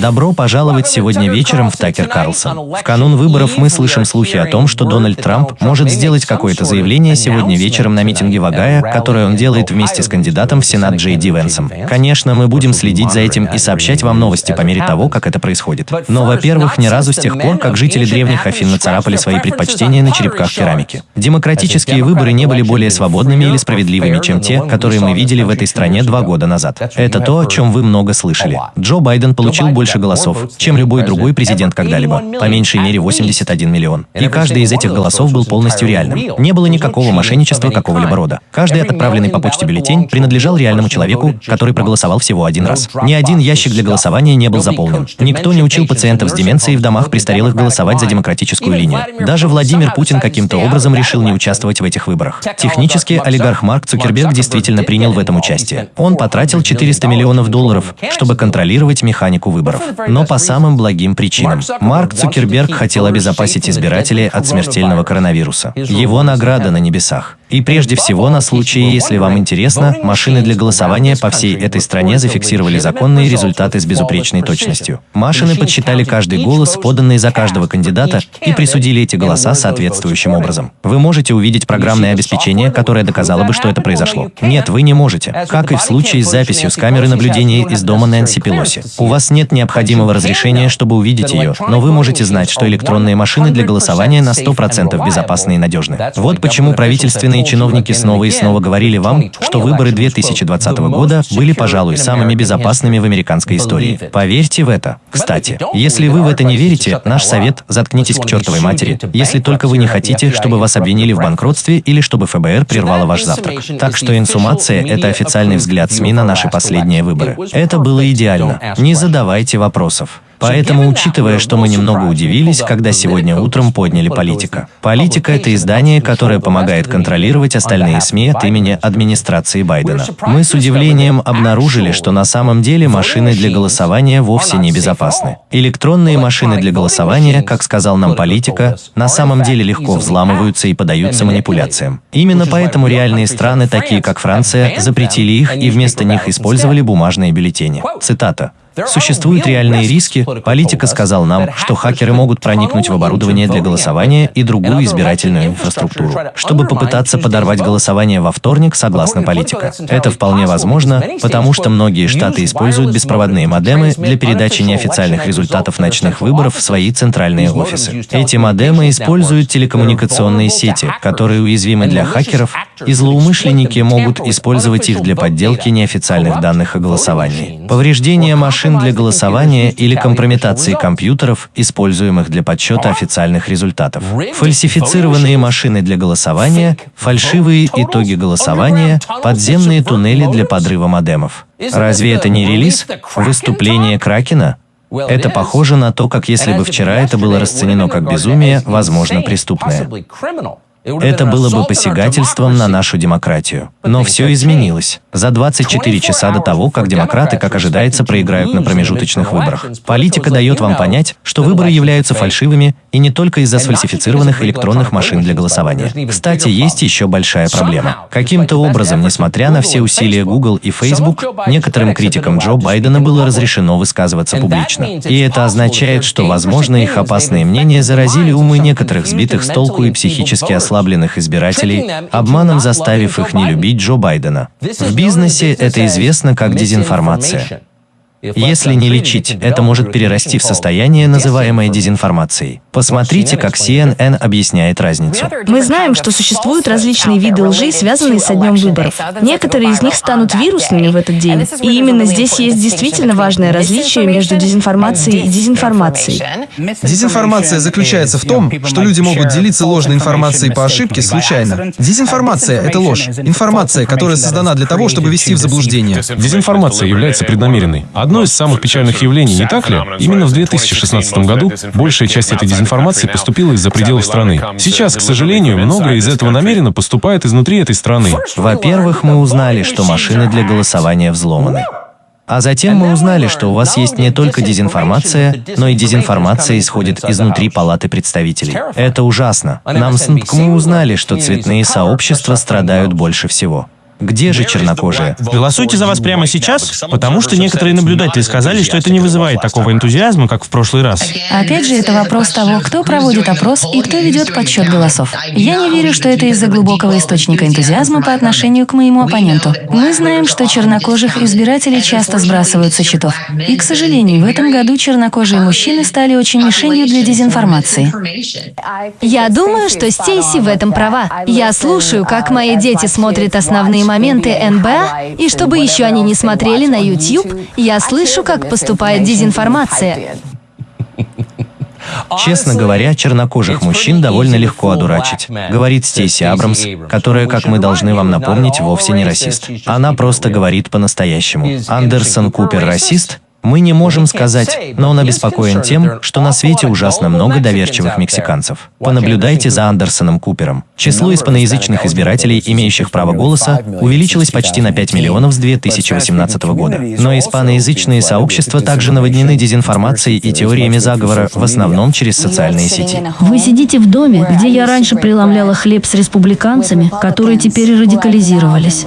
Добро пожаловать сегодня вечером в Такер Карлсон. В канун выборов мы слышим слухи о том, что Дональд Трамп может сделать какое-то заявление сегодня вечером на митинге Вагая, которое он делает вместе с кандидатом в Сенат Джей Ди Венсом. Конечно, мы будем следить за этим и сообщать вам новости по мере того, как это происходит. Но, во-первых, ни разу с тех пор, как жители древних Афин нацарапали свои предпочтения на черепках керамики. Демократические выборы не были более свободными или справедливыми, чем те, которые мы видели в этой стране два года назад. Это то, о чем вы много слышали. Джо Байден получил больше голосов, чем любой другой президент когда-либо. По меньшей мере 81 миллион. И каждый из этих голосов был полностью реальным. Не было никакого мошенничества какого-либо рода. Каждый отправленный по почте бюллетень принадлежал реальному человеку, который проголосовал всего один раз. Ни один ящик для голосования не был заполнен. Никто не учил пациентов с деменцией в домах престарелых голосовать за демократическую линию. Даже Владимир Путин каким-то образом решил не участвовать в этих выборах. Технически олигарх Марк Цукерберг действительно принял в этом участие. Он потратил 400 миллионов долларов, чтобы контролировать механику выборов. Но по самым благим причинам. Марк Цукерберг хотел обезопасить избирателей от смертельного коронавируса. Его награда на небесах. И прежде всего, на случай, если вам интересно, машины для голосования по всей этой стране зафиксировали законные результаты с безупречной точностью. Машины подсчитали каждый голос, поданный за каждого кандидата, и присудили эти голоса соответствующим образом. Вы можете увидеть программное обеспечение, которое доказало бы, что это произошло. Нет, вы не можете. Как и в случае с записью с камеры наблюдения из дома Нэнси Пелоси. У вас нет необходимого разрешения, чтобы увидеть ее, но вы можете знать, что электронные машины для голосования на 100% безопасны и надежны. Вот почему правительственные Военные чиновники снова и снова говорили вам, что выборы 2020 года были, пожалуй, самыми безопасными в американской истории. Поверьте в это. Кстати, если вы в это не верите, наш совет – заткнитесь к чертовой матери, если только вы не хотите, чтобы вас обвинили в банкротстве или чтобы ФБР прервало ваш завтрак. Так что инсумация – это официальный взгляд СМИ на наши последние выборы. Это было идеально. Не задавайте вопросов. Поэтому, учитывая, что мы немного удивились, когда сегодня утром подняли политика. Политика – это издание, которое помогает контролировать остальные СМИ от имени администрации Байдена. Мы с удивлением обнаружили, что на самом деле машины для голосования вовсе не безопасны. Электронные машины для голосования, как сказал нам политика, на самом деле легко взламываются и подаются манипуляциям. Именно поэтому реальные страны, такие как Франция, запретили их и вместо них использовали бумажные бюллетени. Цитата. Существуют реальные риски. Политика сказал нам, что хакеры могут проникнуть в оборудование для голосования и другую избирательную инфраструктуру, чтобы попытаться подорвать голосование во вторник, согласно политика. Это вполне возможно, потому что многие штаты используют беспроводные модемы для передачи неофициальных результатов ночных выборов в свои центральные офисы. Эти модемы используют телекоммуникационные сети, которые уязвимы для хакеров, и злоумышленники могут использовать их для подделки неофициальных данных о голосовании. Повреждение машин машин для голосования или компрометации компьютеров, используемых для подсчета официальных результатов. Фальсифицированные машины для голосования, фальшивые итоги голосования, подземные туннели для подрыва модемов. Разве это не релиз? Выступление Кракена? Это похоже на то, как если бы вчера это было расценено как безумие, возможно, преступное. Это было бы посягательством на нашу демократию. Но все изменилось. За 24 часа до того, как демократы, как ожидается, проиграют на промежуточных выборах. Политика дает вам понять, что выборы являются фальшивыми и не только из-за сфальсифицированных электронных машин для голосования. Кстати, есть еще большая проблема. Каким-то образом, несмотря на все усилия Google и Facebook, некоторым критикам Джо Байдена было разрешено высказываться публично. И это означает, что, возможно, их опасные мнения заразили умы некоторых сбитых с толку и психически ослабленных ослабленных избирателей, обманом заставив их не любить Джо Байдена. В бизнесе это известно как дезинформация. Если не лечить, это может перерасти в состояние, называемое дезинформацией. Посмотрите, как CNN объясняет разницу. Мы знаем, что существуют различные виды лжи, связанные со днем выборов. Некоторые из них станут вирусными в этот день. И именно здесь есть действительно важное различие между дезинформацией и дезинформацией. Дезинформация заключается в том, что люди могут делиться ложной информацией по ошибке случайно. Дезинформация — это ложь. Информация, которая создана для того, чтобы ввести в заблуждение. Дезинформация является преднамеренной. Одно из самых печальных явлений, не так ли? Именно в 2016 году большая часть этой дезинформации поступила из-за пределов страны. Сейчас, к сожалению, многое из этого намеренно поступает изнутри этой страны. Во-первых, мы узнали, что машины для голосования взломаны. А затем мы узнали, что у вас есть не только дезинформация, но и дезинформация исходит изнутри Палаты представителей. Это ужасно. Нам с мы узнали, что цветные сообщества страдают больше всего. Где же чернокожие? Голосуйте за вас прямо сейчас, потому что некоторые наблюдатели сказали, что это не вызывает такого энтузиазма, как в прошлый раз. Опять же, это вопрос того, кто проводит опрос и кто ведет подсчет голосов. Я не верю, что это из-за глубокого источника энтузиазма по отношению к моему оппоненту. Мы знаем, что чернокожих избирателей часто сбрасывают со счетов. И, к сожалению, в этом году чернокожие мужчины стали очень мишенью для дезинформации. Я думаю, что Стейси в этом права. Я слушаю, как мои дети смотрят основные моменты НБА, и чтобы еще они не смотрели на YouTube, я слышу, как поступает дезинформация. Честно говоря, чернокожих мужчин довольно легко одурачить, говорит Стейси Абрамс, которая, как мы должны вам напомнить, вовсе не расист. Она просто говорит по-настоящему. Андерсон Купер расист? Мы не можем сказать, но он обеспокоен тем, что на свете ужасно много доверчивых мексиканцев. Понаблюдайте за Андерсоном Купером. Число испаноязычных избирателей, имеющих право голоса, увеличилось почти на 5 миллионов с 2018 года. Но испаноязычные сообщества также наводнены дезинформацией и теориями заговора, в основном через социальные сети. Вы сидите в доме, где я раньше преломляла хлеб с республиканцами, которые теперь радикализировались.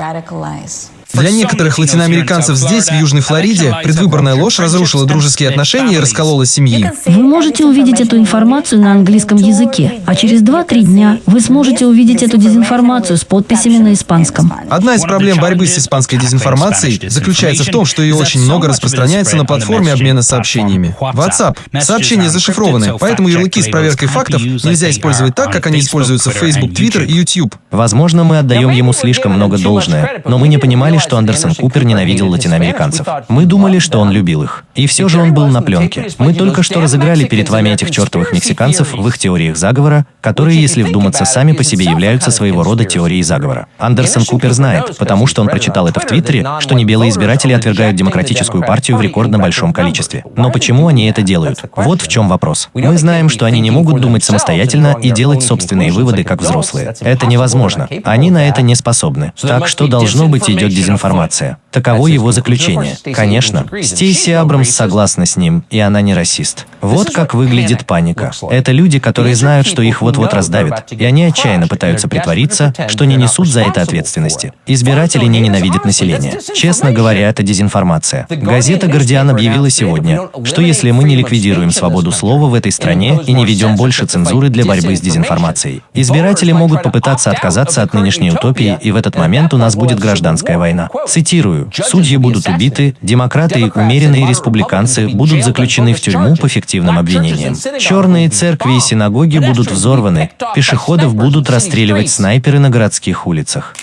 Для некоторых латиноамериканцев здесь, в Южной Флориде, предвыборная ложь разрушила дружеские отношения и расколола семьи. Вы можете увидеть эту информацию на английском языке, а через 2-3 дня вы сможете увидеть эту дезинформацию с подписями на испанском. Одна из проблем борьбы с испанской дезинформацией заключается в том, что ее очень много распространяется на платформе обмена сообщениями. WhatsApp. Сообщения зашифрованы, поэтому ярлыки с проверкой фактов нельзя использовать так, как они используются в Facebook, Twitter и YouTube. Возможно, мы отдаем ему слишком много должное, но мы не понимали, что Андерсон Купер ненавидел латиноамериканцев. Мы думали, что он любил их. И все же он был на пленке. Мы только что разыграли перед вами этих чертовых мексиканцев в их теориях заговора, которые, если вдуматься, сами по себе являются своего рода теорией заговора. Андерсон Купер знает, потому что он прочитал это в Твиттере, что небелые избиратели отвергают демократическую партию в рекордно большом количестве. Но почему они это делают? Вот в чем вопрос. Мы знаем, что они не могут думать самостоятельно и делать собственные выводы, как взрослые. Это невозможно. Они на это не способны. Так что должно быть идет дезинформация информация. Таково его заключение. Конечно, Стейси Абрамс согласна с ним, и она не расист. Вот как выглядит паника. Это люди, которые знают, что их вот-вот раздавят, и они отчаянно пытаются притвориться, что не несут за это ответственности. Избиратели не ненавидят население. Честно говоря, это дезинформация. Газета «Гардиан» объявила сегодня, что если мы не ликвидируем свободу слова в этой стране и не ведем больше цензуры для борьбы с дезинформацией, избиратели могут попытаться отказаться от нынешней утопии, и в этот момент у нас будет гражданская война. Цитирую, «Судьи будут убиты, демократы и умеренные республиканцы будут заключены в тюрьму по фиктивным обвинениям. Черные церкви и синагоги будут взорваны, пешеходов будут расстреливать снайперы на городских улицах.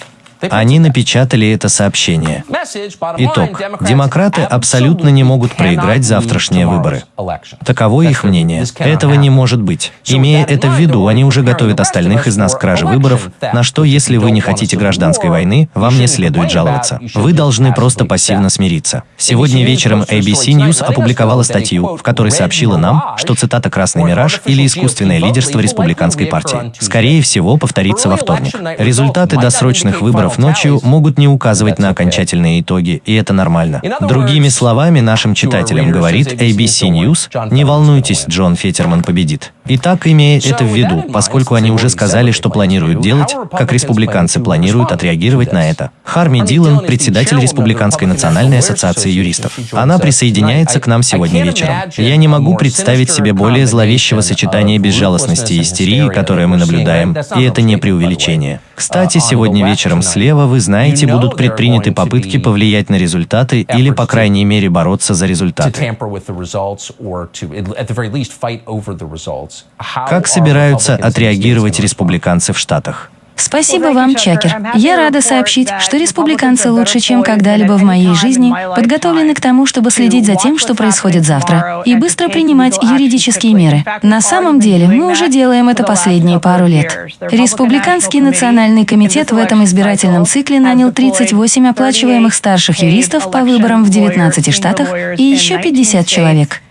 Они напечатали это сообщение. Итог. Демократы абсолютно не могут проиграть завтрашние выборы. Таково их мнение. Этого не может быть. Имея это в виду, они уже готовят остальных из нас к краже выборов, на что, если вы не хотите гражданской войны, вам не следует жаловаться. Вы должны просто пассивно смириться. Сегодня вечером ABC News опубликовала статью, в которой сообщила нам, что цитата «Красный мираж» или искусственное лидерство республиканской партии, скорее всего, повторится во вторник. Результаты досрочных выборов ночью могут не указывать на окончательные итоги, и это нормально. Другими словами, нашим читателям говорит ABC News, не волнуйтесь, Джон Фетерман победит. Итак, имея это в виду, поскольку они уже сказали, что планируют делать, как республиканцы планируют отреагировать на это. Харми Дилан, председатель Республиканской национальной ассоциации юристов. Она присоединяется к нам сегодня вечером. Я не могу представить себе более зловещего сочетания безжалостности и истерии, которое мы наблюдаем, и это не преувеличение. Кстати, сегодня вечером слева, вы знаете, будут предприняты попытки повлиять на результаты или, по крайней мере, бороться за результаты. Как собираются отреагировать республиканцы в Штатах? Спасибо вам, Чакер. Я рада сообщить, что республиканцы лучше, чем когда-либо в моей жизни, подготовлены к тому, чтобы следить за тем, что происходит завтра, и быстро принимать юридические меры. На самом деле, мы уже делаем это последние пару лет. Республиканский национальный комитет в этом избирательном цикле нанял 38 оплачиваемых старших юристов по выборам в 19 штатах и еще 50 человек.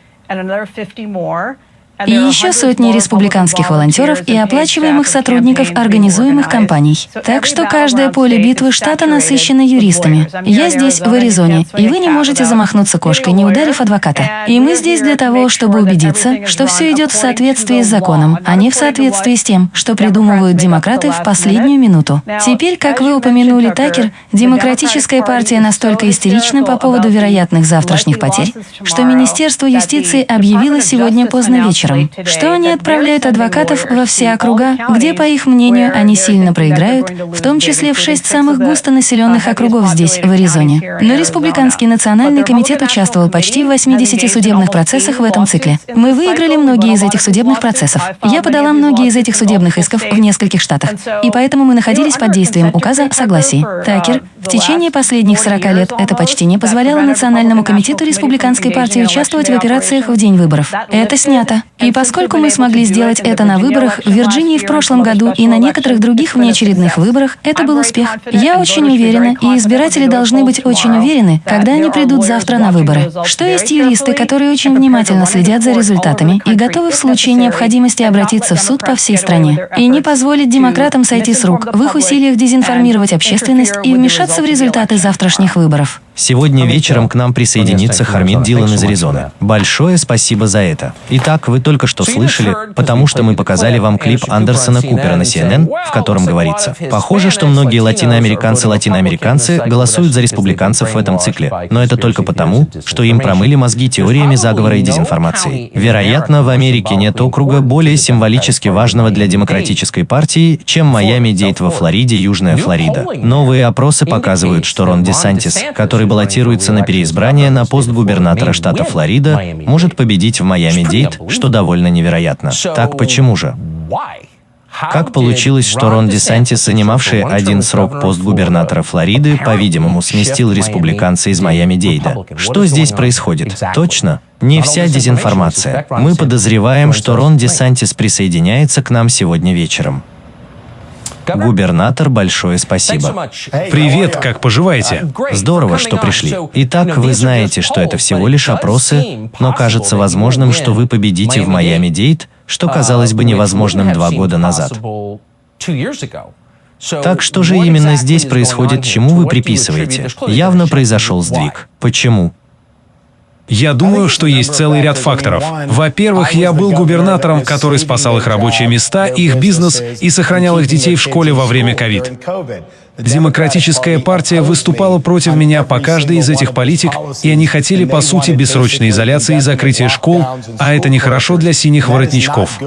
И еще сотни республиканских волонтеров и оплачиваемых сотрудников организуемых компаний. Так что каждое поле битвы штата насыщено юристами. Я здесь, в Аризоне, и вы не можете замахнуться кошкой, не ударив адвоката. И мы здесь для того, чтобы убедиться, что все идет в соответствии с законом, а не в соответствии с тем, что придумывают демократы в последнюю минуту. Теперь, как вы упомянули, Такер, демократическая партия настолько истерична по поводу вероятных завтрашних потерь, что Министерство юстиции объявило сегодня поздно вечером вечером, что они отправляют адвокатов во все округа, где, по их мнению, они сильно проиграют, в том числе в шесть самых густонаселенных округов здесь, в Аризоне. Но Республиканский национальный комитет участвовал почти в 80 судебных процессах в этом цикле. Мы выиграли многие из этих судебных процессов. Я подала многие из этих судебных исков в нескольких штатах, и поэтому мы находились под действием указа о согласии. Такер, в течение последних 40 лет это почти не позволяло Национальному комитету Республиканской партии участвовать в операциях в день выборов. Это снято. И поскольку мы смогли сделать это на выборах в Вирджинии в прошлом году и на некоторых других внеочередных выборах, это был успех. Я очень уверена, и избиратели должны быть очень уверены, когда они придут завтра на выборы, что есть юристы, которые очень внимательно следят за результатами и готовы в случае необходимости обратиться в суд по всей стране и не позволить демократам сойти с рук в их усилиях дезинформировать общественность и вмешаться в результаты завтрашних выборов. Сегодня вечером к нам присоединится Хармит Дилан из Аризоны. Большое спасибо за это. Итак, вы только что слышали, потому что мы показали вам клип Андерсона Купера на CNN, в котором говорится, похоже, что многие латиноамериканцы-латиноамериканцы голосуют за республиканцев в этом цикле, но это только потому, что им промыли мозги теориями заговора и дезинформации. Вероятно, в Америке нет округа более символически важного для демократической партии, чем Майами-Дейт во Флориде, Южная Флорида. Новые опросы показывают, что Рон Десантис, который который баллотируется на переизбрание на пост губернатора штата Флорида, может победить в Майами-Дейт, что довольно невероятно. Так почему же? Как получилось, что Рон Десантис, занимавший один срок пост губернатора Флориды, по-видимому, сместил республиканца из Майами-Дейда? Что здесь происходит? Точно? Не вся дезинформация. Мы подозреваем, что Рон Десантис присоединяется к нам сегодня вечером. Губернатор, большое спасибо. Привет, как поживаете? Здорово, что пришли. Итак, вы знаете, что это всего лишь опросы, но кажется возможным, что вы победите в Майами-Дейт, что казалось бы невозможным два года назад. Так что же именно здесь происходит, чему вы приписываете? Явно произошел сдвиг. Почему? Я думаю, что есть целый ряд факторов. Во-первых, я был губернатором, который спасал их рабочие места, их бизнес и сохранял их детей в школе во время ковид. Демократическая партия выступала против меня по каждой из этих политик, и они хотели, по сути, бессрочной изоляции и закрытия школ, а это нехорошо для синих воротничков.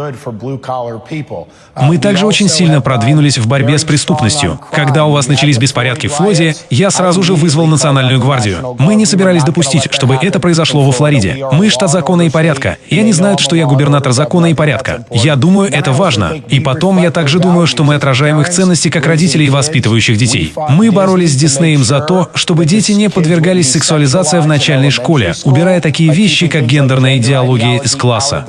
Мы также очень сильно продвинулись в борьбе с преступностью. Когда у вас начались беспорядки в Флориде, я сразу же вызвал Национальную гвардию. Мы не собирались допустить, чтобы это произошло во Флориде. Мы штат закона и порядка, и они знают, что я губернатор закона и порядка. Я думаю, это важно. И потом я также думаю, что мы отражаем их ценности как родителей, воспитывающих детей. Мы боролись с Диснеем за то, чтобы дети не подвергались сексуализации в начальной школе, убирая такие вещи, как гендерная идеология из класса.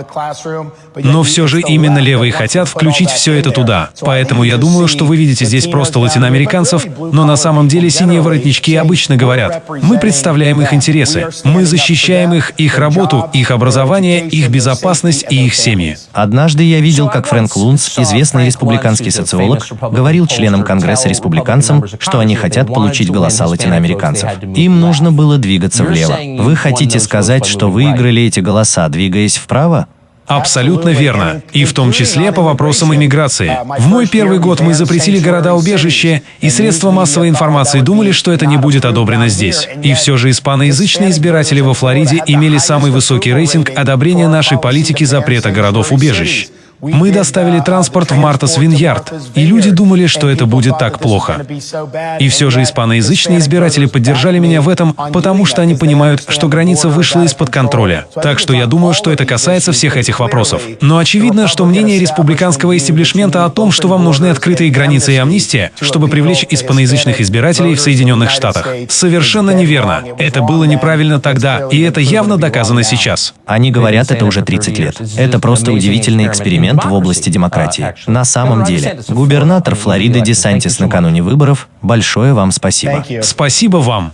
Но все же именно левые хотят включить все это туда. Поэтому я думаю, что вы видите здесь просто латиноамериканцев, но на самом деле синие воротнички обычно говорят, мы представляем их интересы, мы защищаем их, их работу, их образование, их безопасность и их семьи. Однажды я видел, как Фрэнк Лунц, известный республиканский социолог, говорил членам Конгресса республиканцев, американцам, что они хотят получить голоса латиноамериканцев. Им нужно было двигаться влево. Вы хотите сказать, что выиграли эти голоса, двигаясь вправо? Абсолютно верно. И в том числе по вопросам иммиграции. В мой первый год мы запретили города-убежища, и средства массовой информации думали, что это не будет одобрено здесь. И все же испаноязычные избиратели во Флориде имели самый высокий рейтинг одобрения нашей политики запрета городов-убежищ. Мы доставили транспорт в Мартас Виньярд, и люди думали, что это будет так плохо. И все же испаноязычные избиратели поддержали меня в этом, потому что они понимают, что граница вышла из-под контроля. Так что я думаю, что это касается всех этих вопросов. Но очевидно, что мнение республиканского истеблишмента о том, что вам нужны открытые границы и амнистия, чтобы привлечь испаноязычных избирателей в Соединенных Штатах, совершенно неверно. Это было неправильно тогда, и это явно доказано сейчас. Они говорят это уже 30 лет. Это просто удивительный эксперимент эксперимент в области демократии. На самом деле, губернатор Флориды Десантис накануне выборов, большое вам спасибо. Спасибо вам.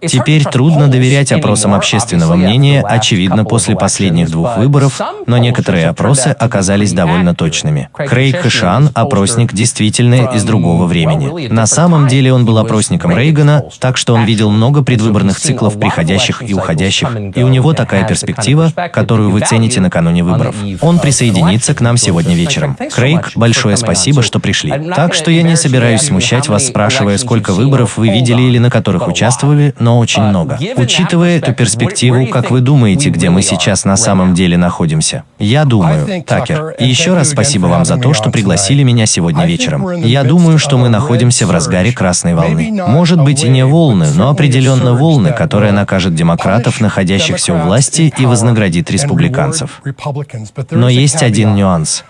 Теперь трудно доверять опросам общественного мнения, очевидно, после последних двух выборов, но некоторые опросы оказались довольно точными. Крейг Хэшан – опросник действительно из другого времени. На самом деле он был опросником Рейгана, так что он видел много предвыборных циклов приходящих и уходящих, и у него такая перспектива, которую вы цените накануне выборов. Он присоединится к нам сегодня вечером. Крейг, большое спасибо, что пришли. Так что я не собираюсь смущать вас, спрашивая, сколько выборов вы видели или на которых участвовали, но очень много. Учитывая эту перспективу, как вы думаете, где мы сейчас на самом деле находимся? Я думаю, Такер, и еще раз спасибо вам за то, что пригласили меня сегодня вечером. Я думаю, что мы находимся в разгаре красной волны. Может быть и не волны, но определенно волны, которая накажет демократов, находящихся у власти, и вознаградит республиканцев. Но есть один нюанс.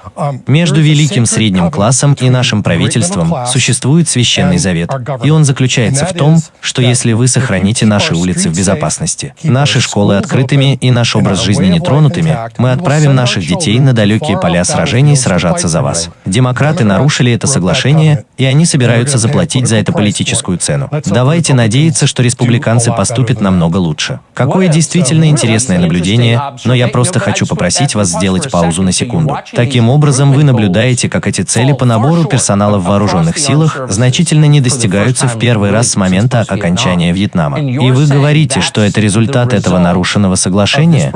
Между великим средним классом и нашим правительством существует священный завет, и он заключается в том, что если вы сохраните наш наши улицы в безопасности, наши школы открытыми и наш образ жизни нетронутыми, мы отправим наших детей на далекие поля сражений сражаться за вас. Демократы нарушили это соглашение, и они собираются заплатить за это политическую цену. Давайте надеяться, что республиканцы поступят намного лучше. Какое действительно интересное наблюдение, но я просто хочу попросить вас сделать паузу на секунду. Таким образом, вы наблюдаете, как эти цели по набору персонала в вооруженных силах значительно не достигаются в первый раз с момента окончания Вьетнама. И вы говорите, что это результат этого нарушенного соглашения?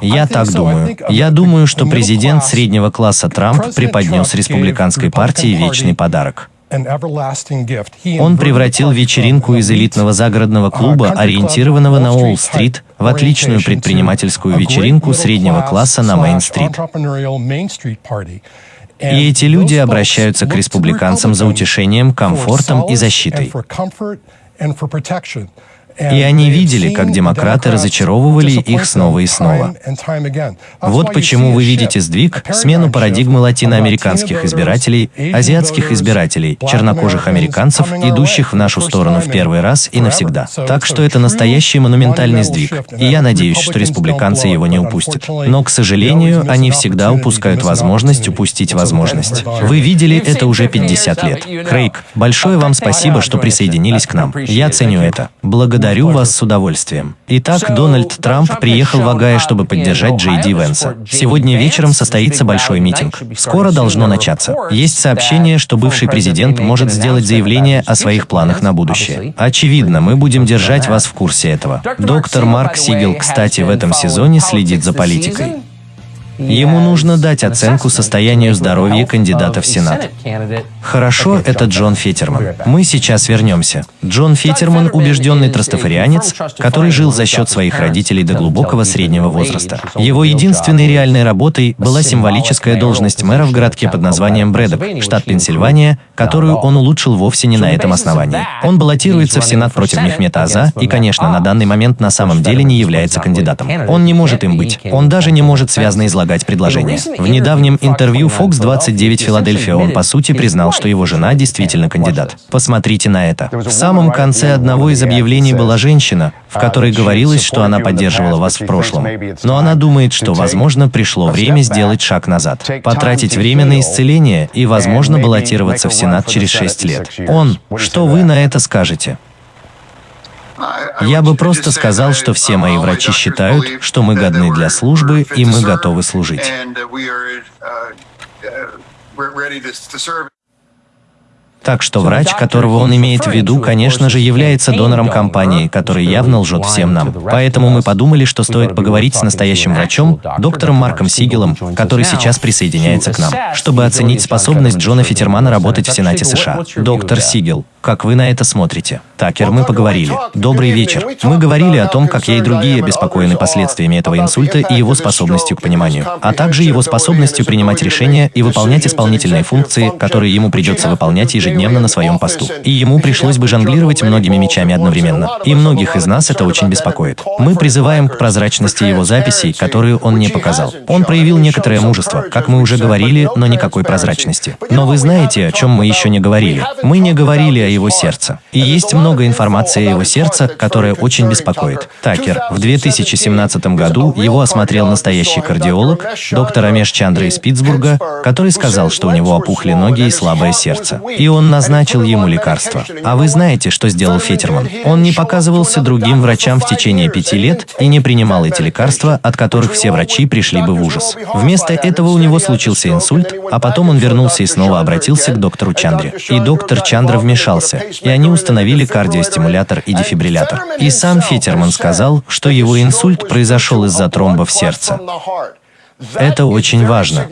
Я так думаю. Я думаю, что президент среднего класса Трамп преподнес республиканской партии вечный подарок. Он превратил вечеринку из элитного загородного клуба, ориентированного на Уолл-стрит, в отличную предпринимательскую вечеринку среднего класса на Мейн-стрит. И эти люди обращаются к республиканцам за утешением, комфортом и защитой. И они видели, как демократы разочаровывали их снова и снова. Вот почему вы видите сдвиг, смену парадигмы латиноамериканских избирателей, азиатских избирателей, чернокожих американцев, идущих в нашу сторону в первый раз и навсегда. Так что это настоящий монументальный сдвиг, и я надеюсь, что республиканцы его не упустят. Но, к сожалению, они всегда упускают возможность упустить возможность. Вы видели это уже 50 лет. Крейг, большое вам спасибо, что присоединились к нам. Я ценю это. Благодарю Благодарю вас с удовольствием. Итак, Дональд Трамп приехал в Огайо, чтобы поддержать Джей Ди Венса. Сегодня вечером состоится большой митинг. Скоро должно начаться. Есть сообщение, что бывший президент может сделать заявление о своих планах на будущее. Очевидно, мы будем держать вас в курсе этого. Доктор Марк Сигел, кстати, в этом сезоне следит за политикой. Ему нужно дать оценку состоянию здоровья кандидата в Сенат. Хорошо, это Джон Фетерман. Мы сейчас вернемся. Джон Фетерман – убежденный трастафарианец, который жил за счет своих родителей до глубокого среднего возраста. Его единственной реальной работой была символическая должность мэра в городке под названием Брэдок, штат Пенсильвания, которую он улучшил вовсе не на этом основании. Он баллотируется в Сенат против Мехмета Аза и, конечно, на данный момент на самом деле не является кандидатом. Он не может им быть. Он даже не может связно излагать излагать предложение. В недавнем интервью Fox 29 Филадельфия он по сути признал, что его жена действительно кандидат. Посмотрите на это. В самом конце одного из объявлений была женщина, в которой говорилось, что она поддерживала вас в прошлом. Но она думает, что, возможно, пришло время сделать шаг назад, потратить время на исцеление и, возможно, баллотироваться в Сенат через 6 лет. Он, что вы на это скажете? Я бы просто сказал, что все мои врачи считают, что мы годны для службы и мы готовы служить. Так что врач, которого он имеет в виду, конечно же, является донором компании, который явно лжет всем нам. Поэтому мы подумали, что стоит поговорить с настоящим врачом, доктором Марком Сигелом, который сейчас присоединяется к нам, чтобы оценить способность Джона Фитермана работать в Сенате США. Доктор Сигел, как вы на это смотрите? Такер, мы поговорили. Добрый вечер. Мы говорили о том, как я и другие обеспокоены последствиями этого инсульта и его способностью к пониманию, а также его способностью принимать решения и выполнять исполнительные функции, которые ему придется выполнять ежедневно на своем посту. И ему пришлось бы жонглировать многими мечами одновременно. И многих из нас это очень беспокоит. Мы призываем к прозрачности его записей, которые он не показал. Он проявил некоторое мужество, как мы уже говорили, но никакой прозрачности. Но вы знаете, о чем мы еще не говорили. Мы не говорили о его сердца. И есть много информации о его сердце, которая очень беспокоит. Такер. В 2017 году его осмотрел настоящий кардиолог, доктор Амеш Чандра из Питтсбурга, который сказал, что у него опухли ноги и слабое сердце. И он назначил ему лекарства. А вы знаете, что сделал Фетерман? Он не показывался другим врачам в течение пяти лет и не принимал эти лекарства, от которых все врачи пришли бы в ужас. Вместо этого у него случился инсульт, а потом он вернулся и снова обратился к доктору Чандре. И доктор Чандра вмешался, и они установили кардиостимулятор и дефибриллятор. И сам Фетерман сказал, что его инсульт произошел из-за тромба в сердце. Это очень важно,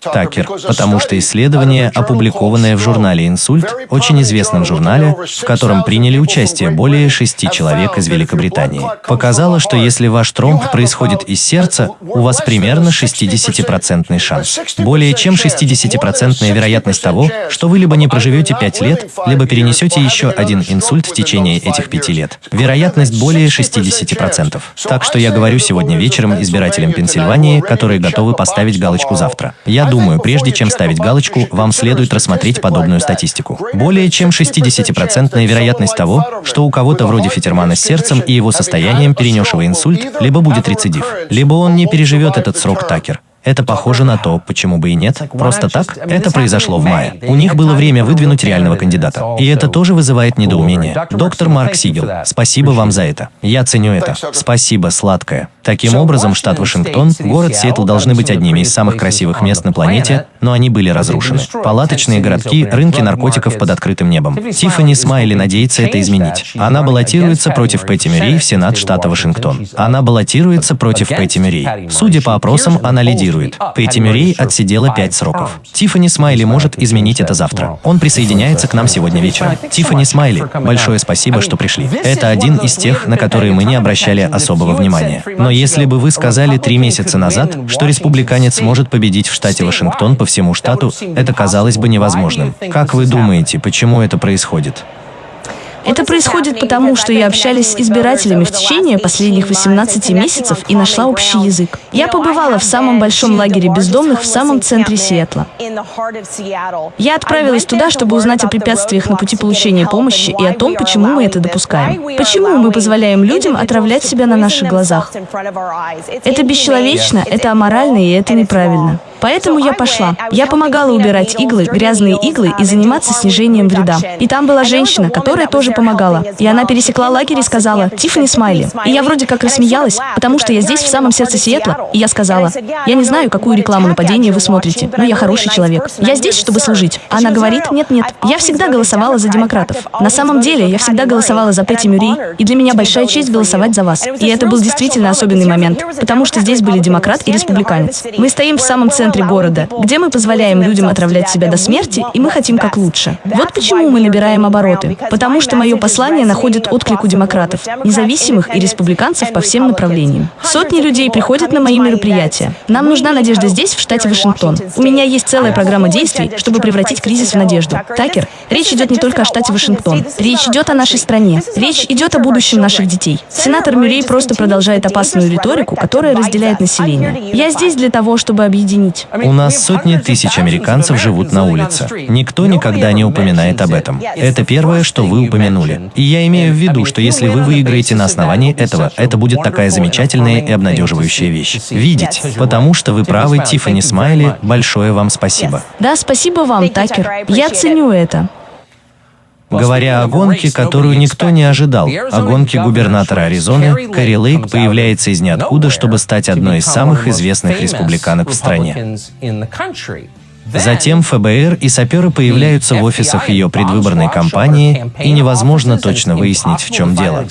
Такер, потому что исследование, опубликованное в журнале «Инсульт», очень известном журнале, в котором приняли участие более шести человек из Великобритании, показало, что если ваш тромб происходит из сердца, у вас примерно 60% шанс. Более чем 60% вероятность того, что вы либо не проживете 5 лет, либо перенесете еще один инсульт в течение этих 5 лет. Вероятность более 60%. Так что я говорю сегодня вечером избирателям Пенсильвании, которые которые готовы поставить галочку завтра. Я думаю, прежде чем ставить галочку, вам следует рассмотреть подобную статистику. Более чем 60% вероятность того, что у кого-то вроде Фетермана с сердцем и его состоянием, перенесшего инсульт, либо будет рецидив, либо он не переживет этот срок Такер. Это похоже на то, почему бы и нет. Просто так, это произошло в мае. У них было время выдвинуть реального кандидата. И это тоже вызывает недоумение. Доктор Марк Сигел, спасибо вам за это. Я ценю это. Спасибо, сладкое. Таким образом, штат Вашингтон, город Сиэтл должны быть одними из самых красивых мест на планете, но они были разрушены. Палаточные городки, рынки наркотиков под открытым небом. Тиффани Смайли надеется это изменить. Она баллотируется против Пэтти Мюррей в Сенат штата Вашингтон. Она баллотируется против Пэтти Мюррей. Судя по опросам, она лидирует. Пейти Мюррей отсидела пять сроков. Тиффани Смайли может изменить это завтра. Он присоединяется к нам сегодня вечером. Тиффани Смайли, большое спасибо, что пришли. Это один из тех, на которые мы не обращали особого внимания. Но если бы вы сказали три месяца назад, что республиканец может победить в штате Вашингтон по всему штату, это казалось бы невозможным. Как вы думаете, почему это происходит? Это происходит потому, что я общалась с избирателями в течение последних 18 месяцев и нашла общий язык. Я побывала в самом большом лагере бездомных в самом центре Сиэтла. Я отправилась туда, чтобы узнать о препятствиях на пути получения помощи и о том, почему мы это допускаем. Почему мы позволяем людям отравлять себя на наших глазах. Это бесчеловечно, это аморально и это неправильно. Поэтому я пошла. Я помогала убирать иглы, грязные иглы и заниматься снижением вреда. И там была женщина, которая тоже помогала. И она пересекла лагерь и сказала «Тиффани Смайли». И я вроде как рассмеялась, потому что я здесь, в самом сердце Сиэтла, и я сказала «Я не знаю, какую рекламу нападения вы смотрите, но я хороший человек. Я здесь, чтобы служить». Она говорит «Нет-нет, я всегда голосовала за демократов. На самом деле, я всегда голосовала за Петти Мюррей, и для меня большая честь голосовать за вас. И это был действительно особенный момент, потому что здесь были демократ и республиканец. Мы стоим в самом центре города, где мы позволяем людям отравлять себя до смерти, и мы хотим как лучше. Вот почему мы набираем обороты. Потому что мое послание находит отклик у демократов, независимых и республиканцев по всем направлениям. Сотни людей приходят на мои мероприятия. Нам нужна надежда здесь, в штате Вашингтон. У меня есть целая программа действий, чтобы превратить кризис в надежду. Такер, речь идет не только о штате Вашингтон. Речь идет о нашей стране. Речь идет о будущем наших детей. Сенатор Мюррей просто продолжает опасную риторику, которая разделяет население. Я здесь для того, чтобы объединить. У нас сотни тысяч американцев живут на улице. Никто никогда не упоминает об этом. Это первое, что вы упомянули. И я имею в виду, что если вы выиграете на основании этого, это будет такая замечательная и обнадеживающая вещь. Видеть. Потому что вы правы, Тиффани Смайли, большое вам спасибо. Да, спасибо вам, Такер. Я ценю это. Говоря о гонке, которую никто не ожидал, о гонке губернатора Аризоны, Кэрри Лейк появляется из ниоткуда, чтобы стать одной из самых известных республиканок в стране. Затем ФБР и саперы появляются в офисах ее предвыборной кампании, и невозможно точно выяснить, в чем дело.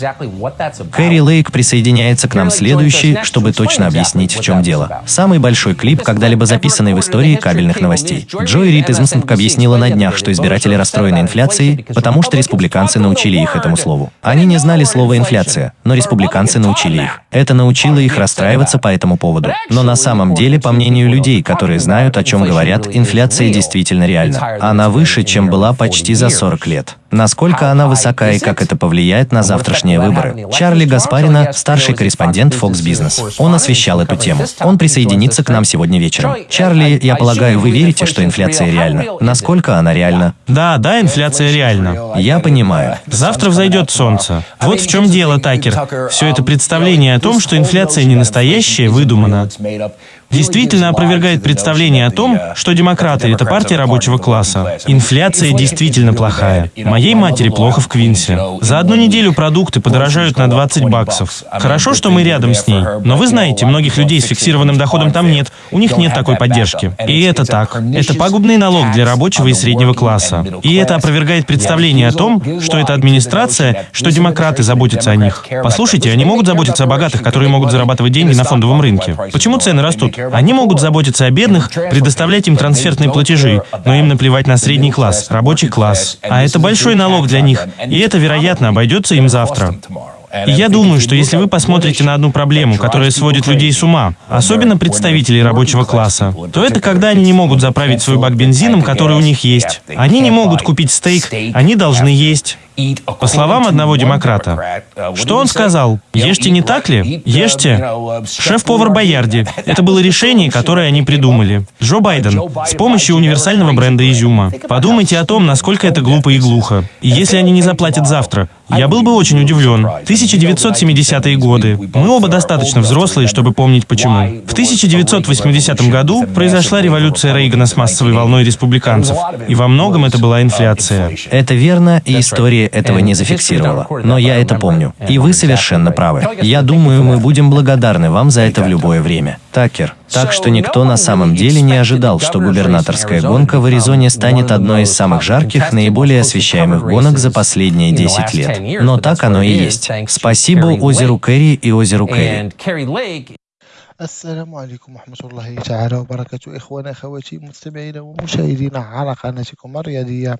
Кэрри Лейк присоединяется к нам следующий, чтобы точно объяснить, в чем дело. Самый большой клип, когда-либо записанный в истории кабельных новостей. Джой Рид из МСМК объяснила на днях, что избиратели расстроены инфляцией, потому что республиканцы научили их этому слову. Они не знали слова «инфляция», но республиканцы научили их. Это научило их расстраиваться по этому поводу. Но на самом деле, по мнению людей, которые знают, о чем говорят, инфляция инфляция действительно реальна. Она выше, чем была почти за 40 лет. Насколько она высока и как это повлияет на завтрашние выборы? Чарли Гаспарина, старший корреспондент Fox Business. Он освещал эту тему. Он присоединится к нам сегодня вечером. Чарли, я полагаю, вы верите, что инфляция реальна? Насколько она реальна? Да, да, инфляция реальна. Я понимаю. Завтра взойдет солнце. Вот в чем дело, Такер. Все это представление о том, что инфляция не настоящая, выдумана действительно опровергает представление о том, что демократы — это партия рабочего класса. Инфляция действительно плохая. Моей матери плохо в Квинсе. За одну неделю продукты подорожают на 20 баксов. Хорошо, что мы рядом с ней. Но вы знаете, многих людей с фиксированным доходом там нет. У них нет такой поддержки. И это так. Это пагубный налог для рабочего и среднего класса. И это опровергает представление о том, что это администрация, что демократы заботятся о них. Послушайте, они могут заботиться о богатых, которые могут зарабатывать деньги на фондовом рынке. Почему цены растут? Они могут заботиться о бедных, предоставлять им трансфертные платежи, но им наплевать на средний класс, рабочий класс. А это большой налог для них, и это, вероятно, обойдется им завтра. И я думаю, что если вы посмотрите на одну проблему, которая сводит людей с ума, особенно представителей рабочего класса, то это когда они не могут заправить свой бак бензином, который у них есть. Они не могут купить стейк, они должны есть. По словам одного демократа, что он сказал? Ешьте не так ли? Ешьте. Шеф-повар Боярди. Это было решение, которое они придумали. Джо Байден. С помощью универсального бренда изюма. Подумайте о том, насколько это глупо и глухо. И если они не заплатят завтра, я был бы очень удивлен. 1970-е годы. Мы оба достаточно взрослые, чтобы помнить почему. В 1980 году произошла революция Рейгана с массовой волной республиканцев. И во многом это была инфляция. Это верно, и история этого не зафиксировала. Но я это помню. И вы совершенно правы. Я думаю, мы будем благодарны вам за это в любое время. Такер. Так что никто на самом деле не ожидал, что губернаторская гонка в Аризоне станет одной из самых жарких, наиболее освещаемых гонок за последние 10 лет. Но так оно и есть. Спасибо озеру Кэрри и озеру Кэрри. السلام عليكم ورحمة الله تعالى وبركاته إخوانا أخواتي مستمعينا ومشاهدينا على قناتكم الرياضية